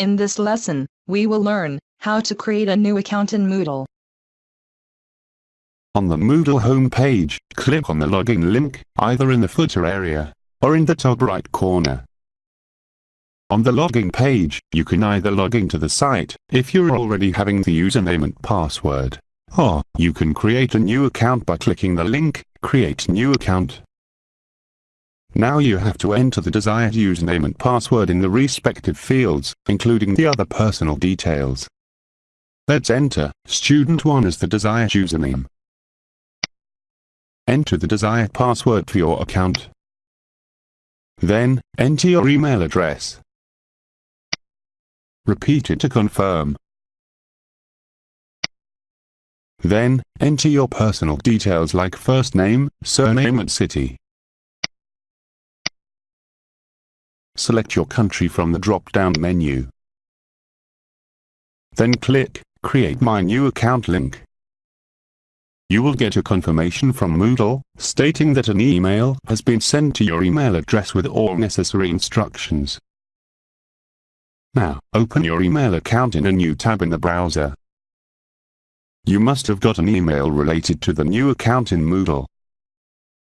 In this lesson, we will learn how to create a new account in Moodle. On the Moodle homepage, click on the login link, either in the footer area, or in the top right corner. On the login page, you can either log into the site, if you're already having the username and password, or you can create a new account by clicking the link, Create New Account. Now you have to enter the desired username and password in the respective fields, including the other personal details. Let's enter student 1 as the desired username. Enter the desired password for your account. Then, enter your email address. Repeat it to confirm. Then, enter your personal details like first name, surname and city. Select your country from the drop-down menu. Then click Create My New Account link. You will get a confirmation from Moodle, stating that an email has been sent to your email address with all necessary instructions. Now, open your email account in a new tab in the browser. You must have got an email related to the new account in Moodle.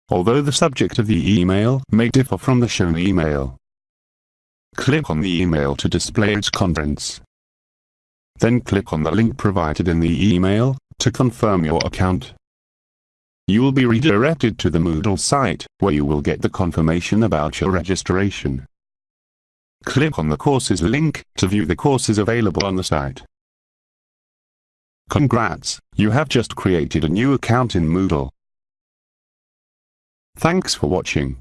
Although the subject of the email may differ from the shown email. Click on the email to display its contents. Then click on the link provided in the email to confirm your account. You will be redirected to the Moodle site, where you will get the confirmation about your registration. Click on the courses link to view the courses available on the site. Congrats, you have just created a new account in Moodle. Thanks for watching.